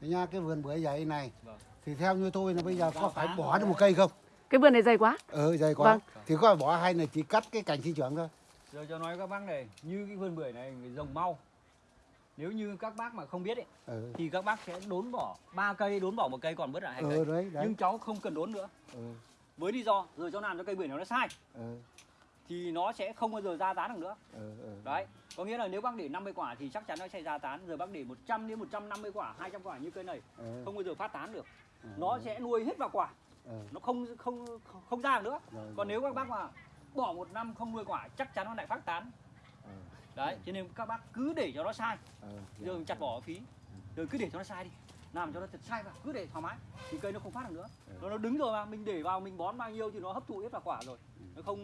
Nha cái vườn bưởi dày này Vâng. thì theo như tôi là bây giờ có Cao phải phá bỏ rồi. được một cây không Cái vườn này dày quá. ừ dày quá Vâng. thì có phải bỏ hay là chỉ cắt cái cành sinh trưởng thôi Giờ cho nói các bác này, như cái vườn bưởi này người trồng mau. Nếu như các bác mà không biết ấy, ừ thì các bác sẽ đốn bỏ ba cây, đốn bỏ một cây còn bớt lại hai ừ cây. đấy đấy Nhưng cháu không cần đốn nữa. ừ Với lý do giờ cháu làm cho cây bưởi nó sai ừ thì nó sẽ không bao giờ ra tán được nữa. ừ ừ. Đấy, có nghĩa là nếu bác để 50 quả thì chắc chắn nó sẽ ra tán. Giờ bác để 100 đến 150 quả, 200 quả như cây này ừ. không bao giờ phát tán được. ừ, Nó ừ, sẽ nuôi hết vào quả, ừ. nó không không không, ra được nữa. Rồi, Còn rồi. nếu các bác mà bỏ một năm không nuôi quả chắc chắn nó lại phát tán. ừ, Đấy, cho nên các bác cứ để cho nó sai, ừ, giờ mình chặt bỏ phí. Rồi cứ để cho nó sai đi. Làm cho nó thật sai vào, cứ để thoải mái thì cây nó không phát được nữa. Ừ. Nó nó đứng rồi mà mình để vào mình bón bao nhiêu thì nó hấp thụ hết vào quả rồi. Ừ. Nó không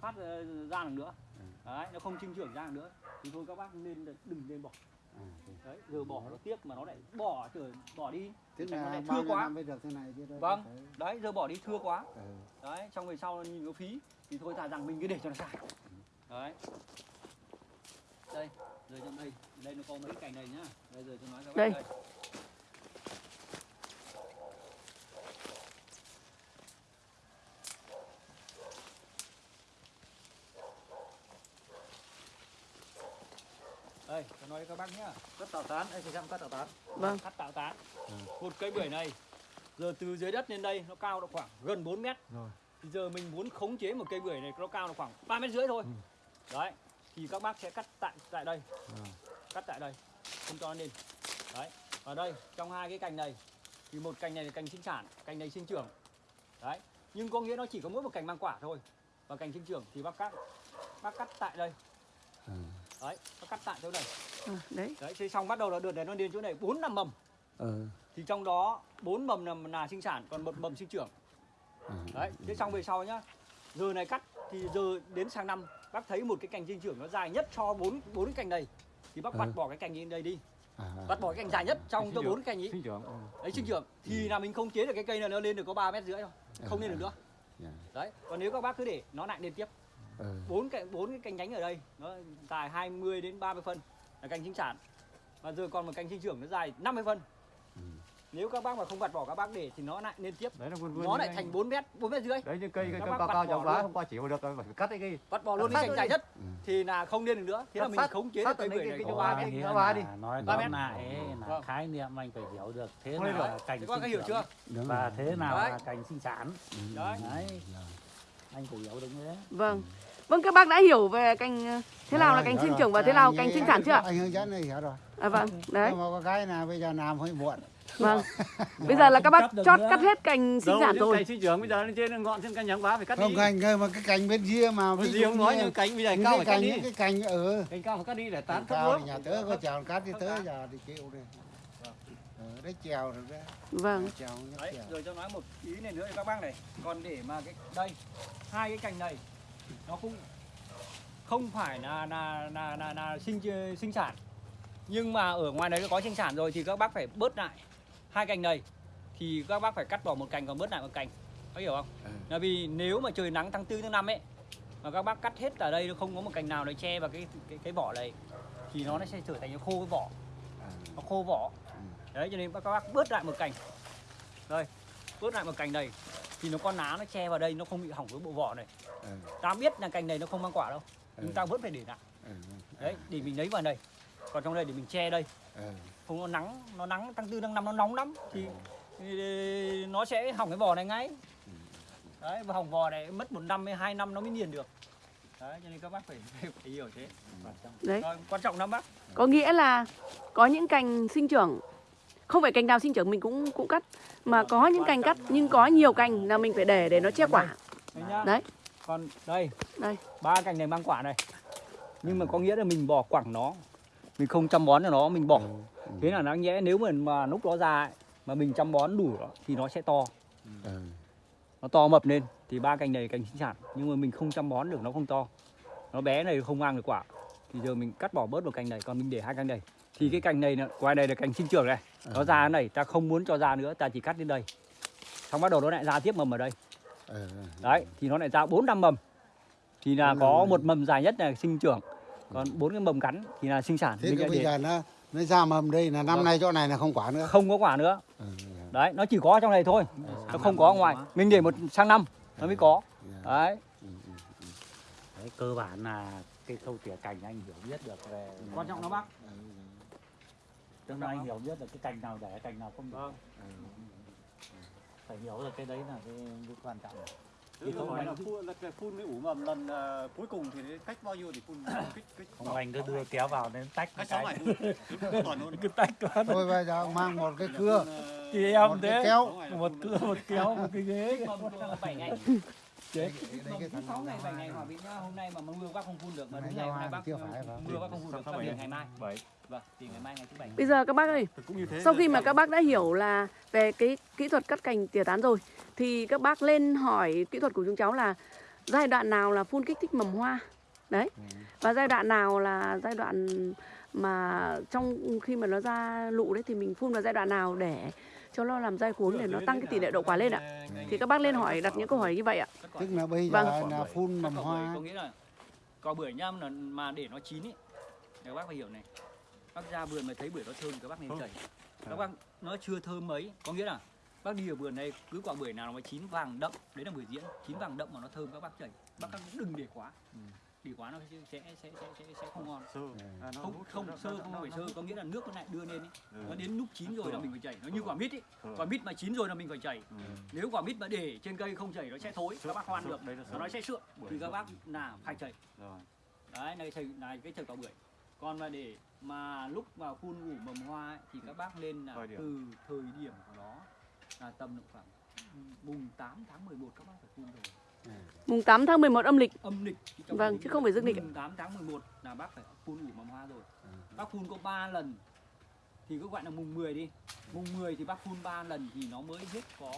phát ờ, ra được nữa. Ừ. Đấy, nó không sinh trưởng ra được nữa. Thì thôi các bác nên đừng nên bỏ. ừ. Đấy, giờ bỏ nó tiếc mà nó lại bỏ trời bỏ đi. tức nó là lại bao thưa quá. năm mới được thế này chứ đâu Vâng. phải- Đấy, giờ bỏ đi thưa quá. ừ. Đấy, xong về sau nhìn nó phí thì thôi thà rằng mình cứ để cho nó sai. Đấy. Đây, rồi trong đây, đây nó có mấy cành này nhá. Đây giờ tôi nói các bác Đây. đây. Đây, tôi nói với các bác nhá. Cắt tạo tán, đây thì xem cắt tạo tán. Vâng. Cắt tạo tán. Ừ. Một cây bưởi này giờ từ dưới đất lên đây nó cao độ khoảng gần 4 mét. Rồi. Thì giờ mình muốn khống chế một cây bưởi này nó cao độ khoảng 3 mét rưỡi thôi. Ừ. Đấy. Thì các bác sẽ cắt tại tại đây, Rồi. cắt tại đây. Không cho nó lên. Đấy. Và đây, trong hai cái cành này thì một cành này là cành sinh sản, cành này sinh trưởng. Đấy. Nhưng có nghĩa nó chỉ có mỗi một cành mang quả thôi. Và cành sinh trưởng thì bác cắt bác cắt tại đây. Ừ. Đấy, bác cắt tại chỗ này. À, đấy. Đấy, thế xong bắt đầu là được để nó đến chỗ này 4 năm mầm. Ừ. Thì trong đó 4 mầm là, là sinh sản, còn một mầm sinh trưởng. Ừ. Đấy, thế xong về sau nhá. Giờ này cắt thì giờ đến sang năm bác thấy một cái cành sinh trưởng nó dài nhất cho bốn bốn cái cành này thì bác Ừ. vặt bỏ cái cành in đây đi, À, vặt bỏ cái cành dài nhất trong cho bốn cái cành ý. sinh trưởng Đấy sinh trưởng thì là mình không chế được cái cây này nó lên được có 3 mét rưỡi thôi. Không lên được nữa. Dạ. Đấy, còn nếu các bác cứ để nó lại lên tiếp. ừ. bốn cái bốn cái cành nhánh ở đây nó dài 20 đến 30 phân là cành sinh sản. Và giờ còn một cành sinh trưởng nó dài 50 phân. Ừ. Nếu các bác mà không vặt bỏ các bác để thì nó lại lên tiếp. đấy là vườn vườn Nó lại thành 4 mét, 4 mét rưỡi. đấy những cây cây Các cao bác cao bỏ quá hôm qua chỉ được phải cắt cái cây Vặt bỏ luôn cái cành dài đi. nhất Ừ. thì là không lên được nữa. Thế là mình sát- khống chế được cây bưởi này ba mét. nó ba đi. nói Ba tóm mét. lại ấy là khái niệm anh phải hiểu được thế Không nào là cành Thế các bác sinh hiểu trưởng chưa? Đúng và rồi. thế nào là cành sinh sản Đấy. Rồi. anh phải hiểu như thế Vâng. Vâng các bác đã hiểu về cành ờ, thế nào là cành sinh trưởng và thế nào cành sinh sản chưa ạ? anh hướng dẫn này hiểu rồi À vâng. Đấy. nhưng mà có cái là bây giờ làm hơi muộn Vâng. Bây giờ là các bác cắt chót cắt hết cành sinh sản rồi. cành sinh trưởng bây giờ lên trên ngọn trên cành nhánh quá phải cắt không đi cành cơ mà cái cành bên kia mà ví dụ không nói như cành bây giờ cao phải cắt cành đi cái cành ở cành cao phải cắt đi để tán thấp nước thì nhà tớ có chèo cát thì tớ giờ thì chịu đây ờ, đấy chèo rồi đấy Vâng. chèo Đấy, chèo rồi cho nói một ý này nữa cho các bác này. Còn để mà cái đây hai cái cành này nó không không phải là là là là, là sinh sinh sản. Nhưng mà ở ngoài đấy có sinh sản rồi thì các bác phải bớt lại hai cành này thì các bác phải cắt bỏ một cành còn bớt lại một cành. Có hiểu không? Ừ. Là vì nếu mà trời nắng tháng 4 tháng 5 ấy mà các bác cắt hết ở đây nó không có một cành nào để che vào cái cái cái vỏ này thì nó sẽ trở thành khô cái vỏ, À, nó khô vỏ. Ừ. Đấy cho nên các bác bớt lại một cành. Đây, bớt lại một cành này thì nó con lá nó che vào đây nó không bị hỏng với bộ vỏ này. Ừ, Ta biết là cành này nó không mang quả đâu, nhưng Ừ. ta vẫn phải để lại. ừ, Đấy, để mình lấy vào đây. Còn trong đây để mình che đây, ừ, không có nắng, nó nắng tháng tư tháng năm nó nóng lắm thì, thì nó sẽ hỏng cái vỏ này ngay. Đấy, và hỏng vỏ này mất một năm hay hai năm nó mới nghiền được. Đấy, cho nên các bác phải, phải, hiểu thế. Đấy. Rồi, quan trọng lắm bác. Có nghĩa là có những cành sinh trưởng không phải cành nào sinh trưởng mình cũng cũng cắt mà có những cành cắt nhưng có nhiều cành là mình phải để để nó che quả. Đấy nhá. Đấy. Còn đây, Đây. ba cành này mang quả này. Nhưng mà có nghĩa là mình bỏ quẳng nó. Mình không chăm bón cho nó, mình bỏ. ừ, Thế là đáng nhẽ nếu mà, mà lúc nó ra ấy, mà mình chăm bón đủ nó, thì nó sẽ to. ừ, Nó to mập lên thì ba cành này cành sinh sản. Nhưng mà mình không chăm bón được nó không to. Nó bé này không mang được quả. Thì giờ mình cắt bỏ bớt một cành này, còn mình để hai cành này. Thì cái cành này, ngoài này là cành sinh trưởng này. Nó ra cái này, ta không muốn cho ra nữa, ta chỉ cắt đến đây. Xong bắt đầu nó lại ra tiếp mầm ở đây. Ừ, ừ. Đấy, thì nó lại ra 4 năm mầm. Thì là Bốn có một mầm dài nhất là sinh trưởng. Còn bốn cái mầm cắn thì là sinh sản. thế bây để- giờ nó nó ra mầm đây là năm Vâng. nay chỗ này là không quả nữa. Không có quả nữa. Ừ, đấy nó chỉ có trong này thôi. Nó không có ở ngoài. mình để một sang năm nó mới có. Đấy. Ừ, ừ. Đấy, cơ bản là cái khâu tỉa cành anh hiểu biết được về quan trọng nó bác. Tức là anh hiểu biết được cái cành nào để cành nào không để vâng phải hiểu được cái đấy là cái, cái quan trọng. Thì không là phun là cái phun cái ủ mầm lần ờ, cuối cùng thì cách bao nhiêu thì phun kích kích không anh cứ đưa kéo vào đến tách cách cái luôn. Cứ tách vào thôi bây giờ mang một cái cưa. Một em cái thế. kéo. Một cưa một kéo một cái ghế Đấy, cái thằng sáu ngày bảy mà- ngày hòa bình nhá hôm nay mà mưa bác không phun được mà đúng ngày hôm nay bác chưa phải mưa bác không phun được Sao điện ngày mai? Bảy vâng thì ngày mai ngày thứ bảy. Bây giờ các bác ơi, cũng như thế sau khi mà các bác đã hiểu là về cái kỹ thuật cắt cành tỉa tán rồi thì các bác lên hỏi kỹ thuật của chúng cháu là giai đoạn nào là phun kích thích mầm hoa. Đấy. Và giai đoạn nào là giai đoạn mà trong khi mà nó ra lụ đấy thì mình phun vào giai đoạn nào để cho nó làm dai cuống để nó tăng cái tỷ lệ đậu quả lên ạ. Thì các bác lên hỏi đặt những câu hỏi như vậy ạ. tức là bây Vâng. giờ là phun mầm hoa. có nghĩa là cỏ bưởi nhá là mà để nó chín ấy các bác phải hiểu này. Bác ra vườn mà thấy bưởi nó thơm các bác nên chảy. Các bác nó chưa thơm mấy có nghĩa là bác đi ở vườn này cứ quả bưởi nào mà chín vàng đậm đấy là bưởi diễn chín vàng đậm mà nó thơm các bác chảy. Bác các đừng để quá để quá nó sẽ sẽ sẽ sẽ, sẽ, sẽ không ngon. Sơ. À, nó không không nó- sơ nó- không nó- phải sơ có nghĩa là nước nó lại đưa lên ấy. Ừ. nó đến lúc chín rồi là mình phải chảy. Nó như quả mít ấy. Quả mít mà chín rồi là mình phải chảy. Ừ. nếu quả mít mà để trên cây không chảy nó sẽ thối. Các bác khoan Sượng, được. Đấy là nó sẽ sượng. Thì các bác là phải chảy. Rồi. đấy này chảy này cái chảy quả bưởi. Còn mà để mà lúc vào phun ủ mầm hoa ấy, thì các bác nên là từ thời điểm của nó là tầm độ khoảng mùng 8 tháng 11 các bác phải phun rồi Mùng 8 tháng 11 âm lịch. âm lịch Vâng, chứ không phải dương lịch ạ. mùng 8 tháng 11 là bác phải phun ủ mầm hoa rồi. Ừ. bác phun có 3 lần. Thì cứ gọi là mùng 10 đi. Mùng 10 thì bác phun 3 lần thì nó mới hết có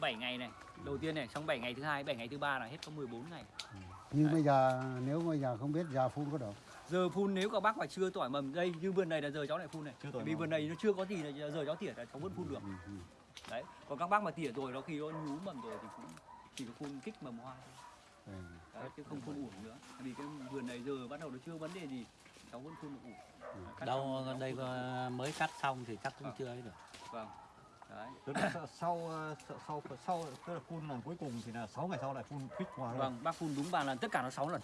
7 ngày này. Đầu tiên này xong 7 ngày thứ hai 7 ngày thứ ba là hết có 14 ngày. Nhưng bây giờ nếu bây giờ không biết giờ phun có được giờ phun nếu các bác mà chưa tỏi mầm đây như vườn này là giờ cháu lại phun này. Chưa vì vườn này nó chưa có gì là giờ cháu tỉa là cháu vẫn phun được. Ừ, ừ. Đấy còn các bác mà tỉa rồi nó khi nó nhú mầm rồi thì cũng chỉ có phun kích mầm hoa. Thôi Ừ. đấy, chứ không phun ủ nữa. Vì cái vườn này giờ bắt đầu nó chưa vấn đề gì cháu vẫn phun ủ. Cắt đâu xong, đây có- mới cắt xong thì chắc cũng chưa ấy được. Vâng. Đấy. Tức là sau sau ờ, sau sau, sau tức là phun lần cuối cùng thì là 6 ngày sau lại phun kích hoa luôn. vâng bác phun đúng ba lần tất cả nó 6 lần.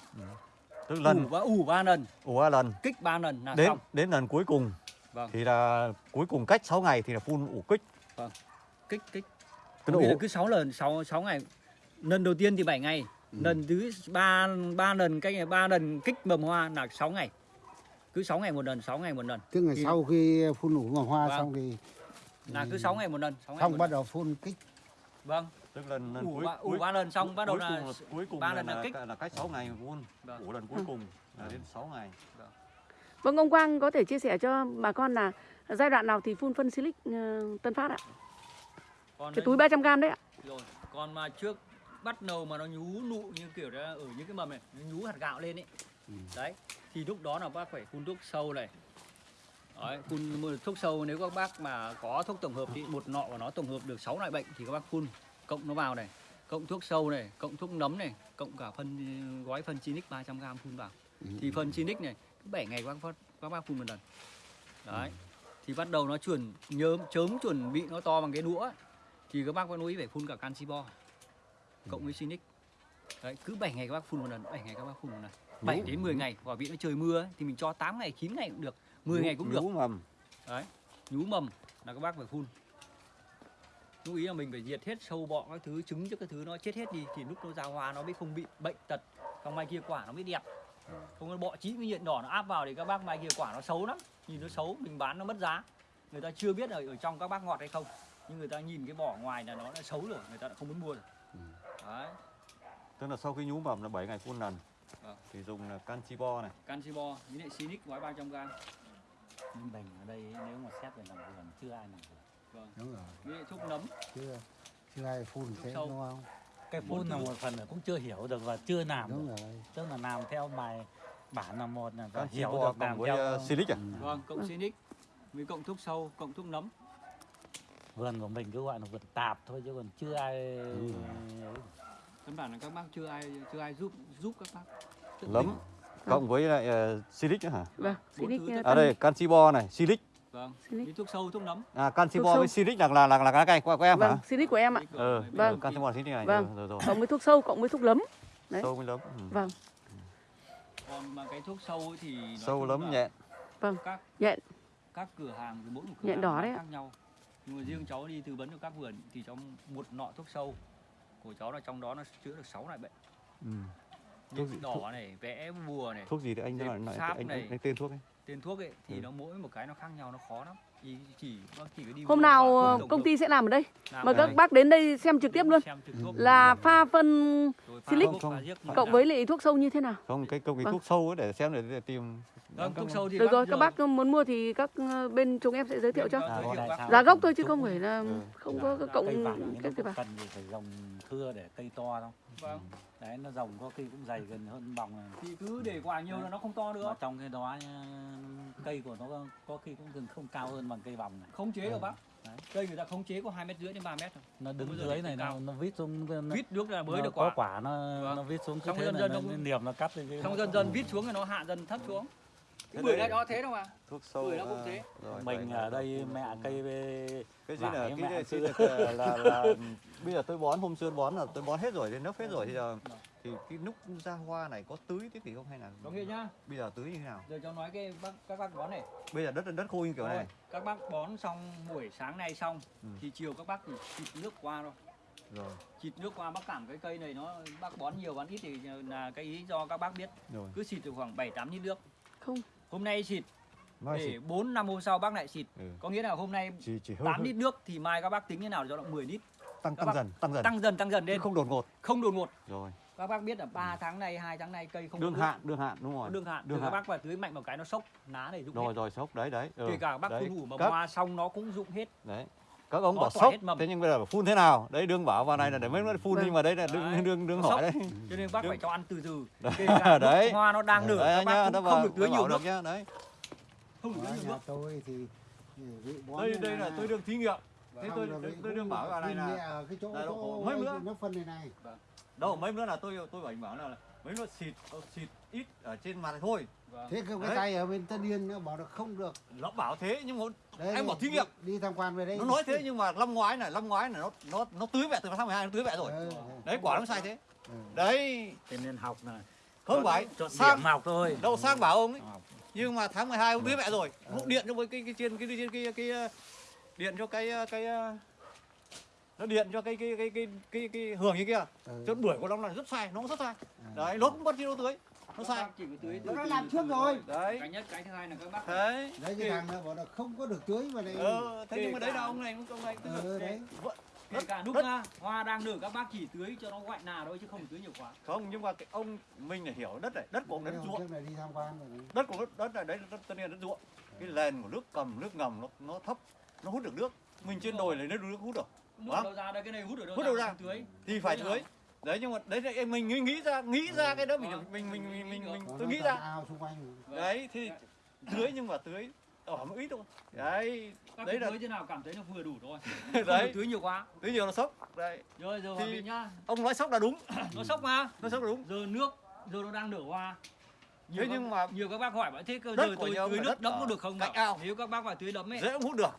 Tức ủ lần và ủ ba lần. Ủ ba lần. Kích ba lần là đến xong. đến lần cuối cùng Vâng. thì là cuối cùng cách 6 ngày thì là phun ủ kích. Kích kích nghĩa là cứ 6 lần 6 6 ngày lần đầu tiên thì 7 ngày Ừ. lần thứ ba ba lần cách ba lần kích mầm hoa là 6 ngày cứ 6 ngày một lần 6 ngày một lần tức là Thì- sau khi phun ủ mầm hoa Vâng. xong thì là cứ 6 ngày một lần 6 ngày xong một bắt lần. đầu phun kích vâng tức là lần ủ cuối ba, ủ cuối, ba lần xong bắt đầu là cuối cùng ba lần là là, kích. là cách 6 ngày phun. Vâng. Ủ lần cuối cùng là đến 6 ngày. Vâng ông Quang có thể chia sẻ cho bà con là giai đoạn nào thì phun phân silic ờ, Tân Phát ạ? Còn Cái túi 300g đấy ạ. rồi còn mà trước bắt đầu mà nó nhú nụ như kiểu đó ở những cái mầm này nó nhú hạt gạo lên ấy Ừ. đấy thì lúc đó là bác phải phun thuốc sâu này đấy, phun thuốc sâu nếu các bác mà có thuốc tổng hợp thì một nọ của nó tổng hợp được 6 loại bệnh thì các bác phun cộng nó vào này cộng thuốc sâu này cộng thuốc nấm này cộng cả phân gói phân Chinic 300g phun vào Ừ. thì phân Chinic này cứ 7 ngày các bác các bác phun một lần đấy thì bắt đầu nó chuẩn nhớm chớm chuẩn bị nó to bằng cái đũa ấy. Thì các bác có nuôi phải phun cả canxi bo. Cộng với Sinic. Đấy cứ 7 ngày các bác phun một lần 7 ngày các bác phun một lần. 7 đến 10 ngày quả vị nó trời mưa ấy, thì mình cho 8 ngày 9 ngày cũng được 10 ngày cũng được. Nhú mầm. đấy nhú mầm là các bác phải phun. Lưu ý là mình phải diệt hết sâu bọ các thứ trứng cho các thứ nó chết hết đi thì lúc nó ra hoa nó mới không bị bệnh tật còn mai kia quả nó mới đẹp. Không có bọ chín cái nhện đỏ nó áp vào thì các bác mai kia quả nó xấu lắm. Nhìn nó xấu mình bán nó mất giá. Người ta chưa biết ở ở trong các bác ngọt hay không nhưng người ta nhìn cái vỏ ngoài là nó đã xấu rồi người ta đã không muốn mua rồi đấy Tức là sau khi nhú mầm là 7 ngày phun lần. Vâng. Thì dùng là canxi bo này. canxi bo với lại Sinic gói 300 g nhưng mình ở đây nếu mà xét về làm vườn chưa ai làm vườn vâng đúng rồi với lại thuốc nấm chưa chưa ai phun thế sâu. đúng không cái phun là một phần là cũng chưa hiểu được và chưa làm đúng được. rồi tức là làm theo bài bản là một là hiểu được cộng làm với theo uh, silic à? Ừ. vâng cộng Sinic với cộng thuốc sâu cộng thuốc nấm vườn của mình cứ gọi là vườn tạp thôi chứ còn chưa ai Đúng căn bản là các bác chưa ai chưa ai giúp giúp các bác Tự Lấm mình. cộng với lại uh, silic nữa hả vâng Silic ờ, à đây canxi bo này silic vâng Silic. thuốc sâu thuốc nấm à canxi Thuốc bo sâu. với silic là là là là cái cây của, của em vâng hả Silic của em ạ ờ Vâng. canxi bo silic này Vâng. rồi rồi, rồi. cộng với thuốc sâu cộng với thuốc lấm Đấy. sâu với lấm ừ. vâng còn mà cái thuốc sâu ấy thì sâu lấm nhẹ các nhện các cửa hàng thì mỗi một cửa Nhện hàng đỏ đấy khác nhau nhưng mà riêng cháu đi tư vấn cho các vườn thì trong một nọ thuốc sâu. Của cháu là trong đó nó chữa được 6 loại bệnh. Ừ. như gì- đỏ này vẽ bùa này thuốc gì đấy anh? Nói lại anh, anh, anh tên thuốc ấy tên thuốc ấy thì Ừ. nó mỗi một cái nó khác nhau nó khó lắm. Thì chỉ bác chỉ phải đi hôm nào ờ, công được. ty sẽ làm ở đây. Làm mời các bác đến đây xem trực tiếp luôn. xem trực tiếp. Là pha phân Silic. cộng với lại thuốc sâu như thế nào? Không cái công cái Vâng. thuốc sâu ấy để xem để, để tìm. Vâng thuốc sâu thì được rồi các bác muốn mua thì các ờ, bên chúng em sẽ giới thiệu cho. Vâng, giá gốc thôi chứ không phải là Ừ. không có dạ, cộng cái có vào cần gì phải dòng thưa để cây to không vâng. Đấy nó dòng có khi cũng dày gần hơn bòng này. Thì cứ để quả nhiều là nó không to mà nữa. trong cái đó nhá, cây của nó có, có khi cũng gần không cao hơn bằng cây vòng này. Không chế được bác. Đấy. cây người ta không chế có hai mét rưỡi đến 3 mét thôi. Nó đứng dưới này nó, nó vít xuống nó, vít nước là mới được có quả. quả nó Vâng. nó vít xuống cứ Xong thế dần này dần nó, nó- niềm nó cắt lên cái xong dần dần vít xuống thì nó hạ dần thấp xuống cái bưởi này nó thế đâu mà. thuốc sâu Bưởi nó cũng à, thế. rồi, mình ở đây rồi. mẹ cây cái gì là cái mẹ cái là, là, là bây giờ tôi bón hôm xưa bón là tôi bón hết rồi đến nấp hết rồi thì giờ thì cái nút ra hoa này có tưới tiếp gì không hay là có nghĩa nhá. bây giờ tưới như thế nào? Giờ cháu nói cái bác các bác bón này. Bây giờ đất đất khô như kiểu này. Các bác bón xong buổi sáng nay xong Ừ. thì chiều các bác chỉ xịt nước qua thôi. Rồi. Xịt nước qua bác cảm cái cây này nó bác bón nhiều bón ít thì là cái ý do các bác biết. Rồi. Cứ xịt được khoảng 7 8 lít nước. Không hôm nay xịt. Mai để 4 năm hôm sau bác lại xịt. Ừ. có nghĩa là hôm nay chỉ chỉ hơi, 8 hơi. lít nước thì mai các bác tính như nào cho nó 10 lít? Tăng các tăng bác dần tăng dần. Tăng dần tăng dần lên. Không đột ngột. Không đột ngột. Rồi. Các bác biết là 3 tháng nay hai tháng nay cây không đương hạn đương hạn đúng rồi. Đương hạn. Đương các hạn. bác phải tưới mạnh một cái nó sốc ná để rụng rồi hết. rồi sốc. Đấy đấy. Ừ. kể cả bác phun ủ mà các, hoa xong nó cũng rụng hết. Đấy các ông bảo tỏa sốc. thế nhưng bây giờ phun thế nào? Đấy đương bảo vào này là để mấy nó phun Vâng. nhưng mà đấy là Đấy. đương đương đương hỏi đấy. Cho nên bác phải cho ăn từ từ. Đấy. hoa nó đang nở đấy các nhá bác nó cũng không được tưới nhiều được nhá đấy. Không được tưới nhiều nhà nước. tôi thì bón đây đây là tôi đương thí nghiệm. Thế xong tôi tôi, đương bảo vào này là cái chỗ mấy bữa. nó phân này này. Đâu mấy bữa là tôi tôi bảo bảo là mấy bữa xịt xịt ít ở trên mặt thôi Vâng. thế cái Đấy. cái tay ở bên Tân Yên nó bảo là không được nó bảo thế nhưng mà đấy Em bảo thí nghiệm. đi tham quan về đây nó nói thế nhưng mà năm ngoái này năm ngoái này nó nó nó tưới vẹ từ tháng 12 nó tưới vẹ rồi Ờ, đấy quả nó sai thế ờ. đấy thế nên học này không phải chọn sang học thôi đâu sang bảo ông ấy nhưng mà tháng 12 ông tưới vẹ rồi Ờ. vụ điện cho với cái cái trên cái cái cái cái, cái điện cho cái cái nó điện cho cái cái cái cái cái, cái hưởng như kia Ờ. cho bưởi của nó là rất sai nó cũng rất sai Ờ. đấy nó cũng mất chi đâu tưới nó sai. Bác chỉ có tưới Nó từ đã làm trước rồi. đấy. Cái nhất cái thứ hai là các bác đấy. Đấy cái thằng nó bảo là không có được tưới vào đây. Ờ thế Kể nhưng mà đấy là ông này ông này tức là đấy. Vợ- kể cả lúc đất- ra hoa đang nở các bác chỉ tưới cho nó ngoại nà thôi chứ không tưới nhiều quá. Không nhưng mà cái ông mình phải hiểu đất này đất của ông đất ruộng. trước này đi tham quan rồi đấy. đất của đất, đất này đấy là đất tất nhiên là đất ruộng. Cái nền của nước cầm nước ngầm nó nó thấp nó hút được nước. Mình trên đồi này nó được nước hút được nước đâu ra đây cái này hút ở đâu Hút đâu ra? không tưới. Thì phải tưới đấy nhưng mà đấy là em mình nghĩ, nghĩ ra nghĩ ra cái đó mình Vâng. mình mình mình mình, mình Nó tôi nó nghĩ ra. ao xung quanh. Vâng. đấy thì tưới nhưng mà tưới ở một ít thôi. Đấy các đấy là tưới thế nào cảm thấy nó vừa đủ thôi. Không đấy tưới nhiều quá. Tưới nhiều nó sốc. Đấy. Rồi giờ Thì- nhá. ông nói sốc là đúng. Nó sốc mà. Nó sốc là đúng. Giờ nước giờ nó đang nở hoa. Nhiều Thế các- nhưng mà nhiều các bác hỏi bảo thế cơ đất giờ tôi tưới nước đất đẫm có được không cạnh ao. nếu các bác phải tưới đẫm ấy. Dễ cũng hút được.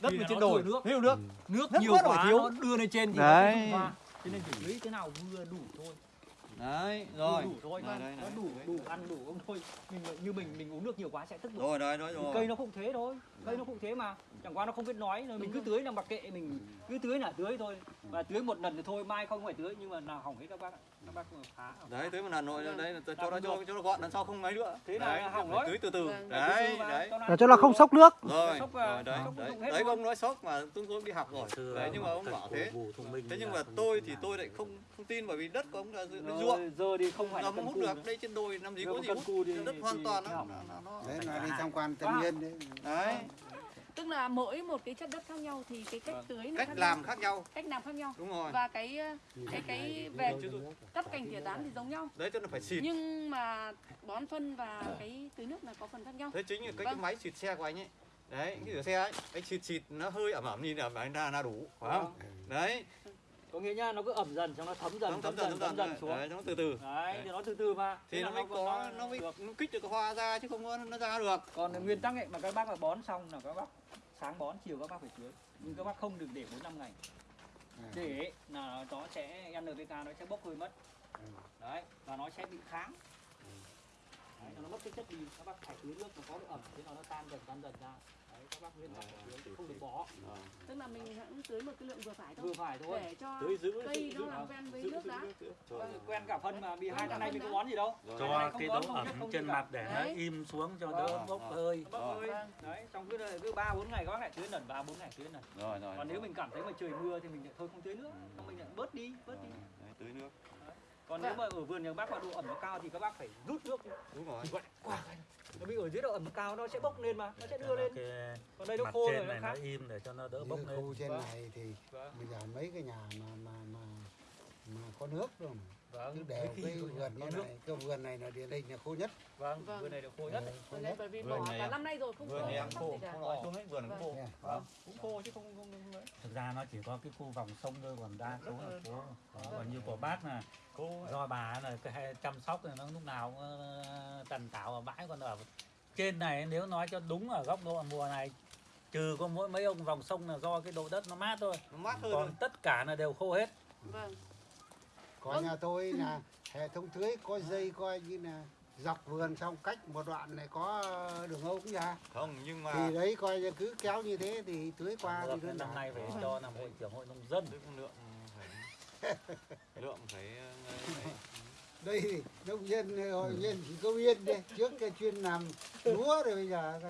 Đất mình trên nó đồi. nước. thiếu nước nước Nước nhiều quá rồi quá thiếu. nó đưa lên trên thì nó Đấy. không cho nên chỉ tưới thế nào vừa đủ thôi. Đấy rồi. Đủ thôi Đây, mà đây, nó đủ đủ ăn đủ không thôi. Mình như mình mình uống nước nhiều quá sẽ tức bụng rồi rồi Thì rồi. cây nó cũng thế thôi cây nó cũng thế mà chẳng qua nó không biết nói rồi mình cứ tưới là mặc kệ mình cứ tưới là tưới thôi. Và tưới một lần thì thôi mai không phải tưới nhưng mà nào hỏng hết các bác ạ. Các bác phá đấy tưới một lần rồi Vâng. đấy là cho Làm nó cho cho nó gọn lần sau không mấy nữa. Thế là đấy, hỏng đấy. tưới từ từ. Vâng. đấy đấy. Là cho nó không sốc nước. Rồi rồi đấy đấy ông nói sốc mà tôi cũng đi học rồi. Đấy nhưng mà ông bảo thế. Thế nhưng là mà tôi thì tôi lại không không tin bởi vì đất của ông là Rồi, ruộng. giờ thì không phải là hút được đây trên đồi làm gì có gì hút. đất hoàn toàn nó nó- nó đấy là đi tham quan À. Yên đấy. Đấy tức là mỗi một cái chất đất khác nhau thì cái cách Vâng. tưới nó cách khác làm nhau. khác nhau. Cách làm khác nhau. Đúng rồi. Và cái ờ, cái cái về cắt cành tỉa tán thì giống nhau. Đấy cho nó phải xịt. Nhưng mà bón phân và cái tưới nước là có phần khác nhau. Thế chính là cái, cái Vâng. máy xịt xe của anh ấy. Đấy cái rửa xe ấy anh xịt xịt nó hơi ẩm ẩm nhìn ẩm ẩm là, là đủ phải không? Đấy có nghĩa nha nó cứ ẩm dần xong nó thấm dần Nó thấm dần thấm dần. xuống. Đấy, nó từ từ. Đấy thì nó từ từ mà. Thì nó mới có nó mới được. nó kích được cái hoa ra chứ không có nó ra được. Còn nguyên tắc ấy mà các bác mà bón xong là các bác sáng bón chiều các bác phải tưới. Nhưng các bác không được để bốn năm ngày. À. để là nó sẽ NPK nó sẽ bốc hơi mất. Ừ. đấy và nó sẽ bị kháng đấy, nó mất cái chất đi các bác phải tưới nước nó có độ ẩm thế nó nó tan dần tan dần ra. Đấy các bác nguyên tắc phải tưới không được bỏ. Tức là mình hãy tưới một cái lượng vừa phải thôi. Vừa phải thôi. Để cho tưới giữ cây giữ- nó làm quen với giữ- nước đã. giữ- giữ. Vâng, quen cả phân mà vì hai tháng nay mình có bón gì đâu. Cho cái độ ẩm trên mặt để nó im xuống cho Vâng. đỡ bốc Vâng. hơi. Bốc hơi. Vâng. đấy xong cứ cứ ba bốn ngày các bác lại tưới lần ba bốn ngày tưới lần. Rồi rồi còn nếu mình cảm thấy mà trời mưa thì mình lại thôi không tưới nữa. Xong mình lại bớt đi bớt đi. Đấy, tưới nước. Còn Vâng. nếu mà ở vườn nhà bác mà độ ẩm nó cao thì các bác phải rút nước đi. đúng rồi nó bị ở dưới độ ẩm cao nó sẽ bốc lên mà nó sẽ đưa lên cái còn đây nó khô rồi nó khác im để cho nó đỡ bốc lên khu trên Vâng. này thì Vâng. bây giờ mấy cái nhà mà mà mà mà có nước rồi mà. cứ vâng đều Mấy khi vườn như nước. này cái vườn này là điển hình là khô nhất. Vâng Vâng. vườn này được khô nhất. Khô Vườn nhất. này bởi vì bỏ này cả năm nay rồi không vườn có này khô không nói xuống ấy vườn cũng khô. Vâng. Cũng khô chứ không không không ấy thực ra nó chỉ có cái khu vòng sông thôi còn đa số là phố còn như của bác là khô do bà là chăm sóc này nó lúc nào cũng ờ, tần tảo ở bãi còn ở trên này nếu nói cho đúng ở góc độ mùa này trừ có mỗi mấy ông vòng sông là do cái độ đất nó mát thôi. Nó mát hơn còn tất cả là đều khô hết. Vâng có Vâng. nhà tôi là hệ thống tưới có dây coi như là dọc vườn xong cách một đoạn này có đường ống ra không nhưng mà thì đấy coi như cứ kéo như thế thì tưới qua thì đơn năm nay phải cho làm hội trưởng hội nông dân. Tưới lượng phải lượng phải ờ, ấy. đây thì nông dân hội viên chỉ có viên đây. Trước cái chuyên làm lúa rồi bây giờ